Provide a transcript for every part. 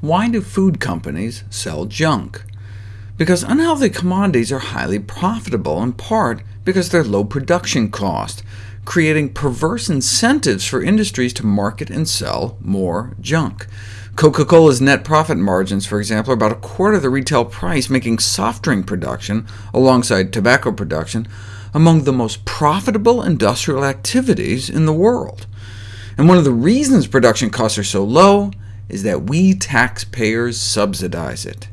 Why do food companies sell junk? Because unhealthy commodities are highly profitable, in part because they're low production cost, creating perverse incentives for industries to market and sell more junk. Coca-Cola's net profit margins, for example, are about a quarter of the retail price, making soft drink production, alongside tobacco production, among the most profitable industrial activities in the world. And one of the reasons production costs are so low is that we taxpayers subsidize it.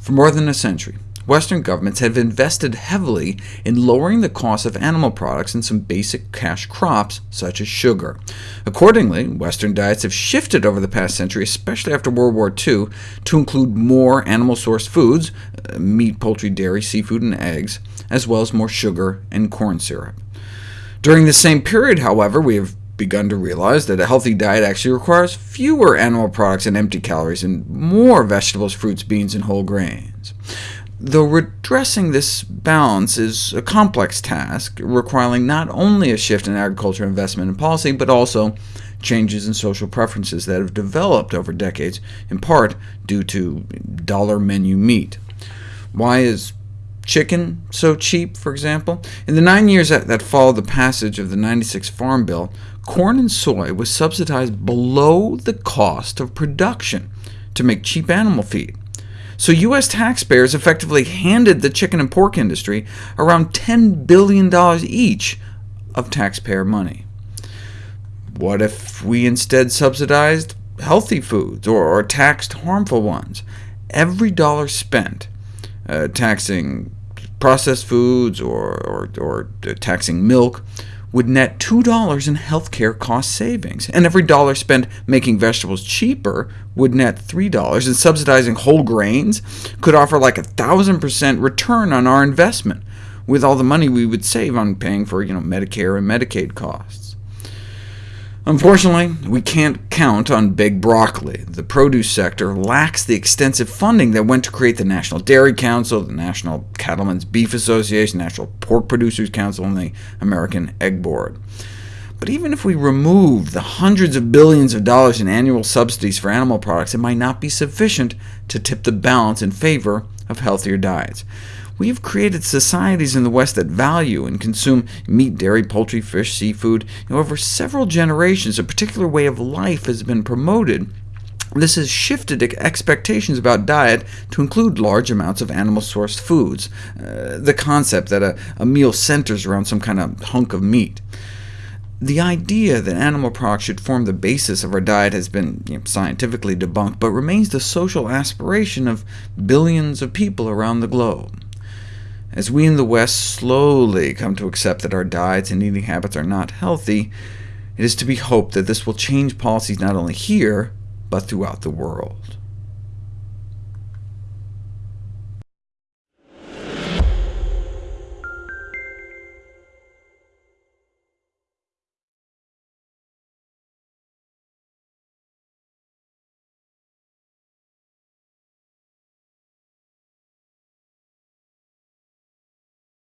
For more than a century, Western governments have invested heavily in lowering the cost of animal products and some basic cash crops, such as sugar. Accordingly, Western diets have shifted over the past century, especially after World War II, to include more animal-sourced foods uh, meat, poultry, dairy, seafood, and eggs, as well as more sugar and corn syrup. During the same period, however, we have begun to realize that a healthy diet actually requires fewer animal products and empty calories, and more vegetables, fruits, beans, and whole grains. Though redressing this balance is a complex task, requiring not only a shift in agriculture investment and policy, but also changes in social preferences that have developed over decades, in part due to dollar menu meat. Why is chicken so cheap, for example? In the nine years that, that followed the passage of the 96 Farm Bill, corn and soy was subsidized below the cost of production to make cheap animal feed. So U.S. taxpayers effectively handed the chicken and pork industry around $10 billion each of taxpayer money. What if we instead subsidized healthy foods, or, or taxed harmful ones? Every dollar spent uh, taxing processed foods or, or, or taxing milk would net $2 in healthcare cost savings, and every dollar spent making vegetables cheaper would net $3, and subsidizing whole grains could offer like a 1,000% return on our investment, with all the money we would save on paying for you know, Medicare and Medicaid costs. Unfortunately, we can't count on big broccoli. The produce sector lacks the extensive funding that went to create the National Dairy Council, the National Cattlemen's Beef Association, the National Pork Producers Council, and the American Egg Board. But even if we remove the hundreds of billions of dollars in annual subsidies for animal products, it might not be sufficient to tip the balance in favor of healthier diets. We have created societies in the West that value and consume meat, dairy, poultry, fish, seafood. You know, over several generations, a particular way of life has been promoted. This has shifted expectations about diet to include large amounts of animal-sourced foods, uh, the concept that a, a meal centers around some kind of hunk of meat. The idea that animal products should form the basis of our diet has been you know, scientifically debunked, but remains the social aspiration of billions of people around the globe. As we in the West slowly come to accept that our diets and eating habits are not healthy, it is to be hoped that this will change policies not only here, but throughout the world.